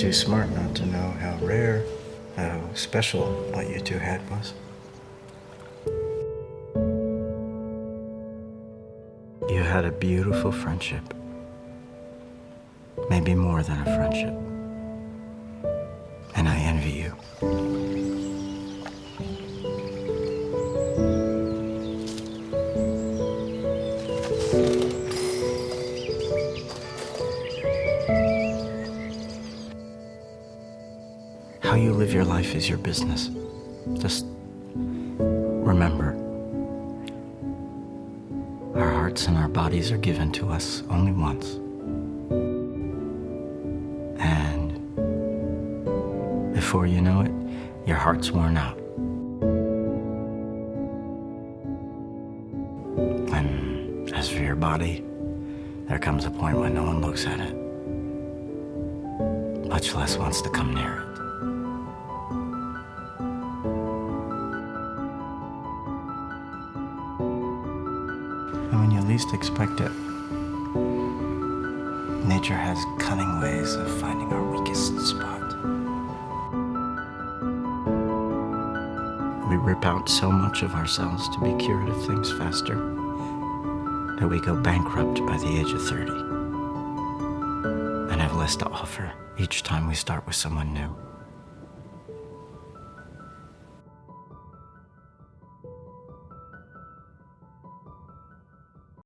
too smart not to know how rare, how special what you two had was. You had a beautiful friendship. Maybe more than a friendship. And I envy you. How you live your life is your business. Just remember, our hearts and our bodies are given to us only once. And before you know it, your heart's worn out. And as for your body, there comes a point when no one looks at it, much less wants to come near it. Least expect it, nature has cunning ways of finding our weakest spot. We rip out so much of ourselves to be cured of things faster that we go bankrupt by the age of 30 and have less to offer each time we start with someone new.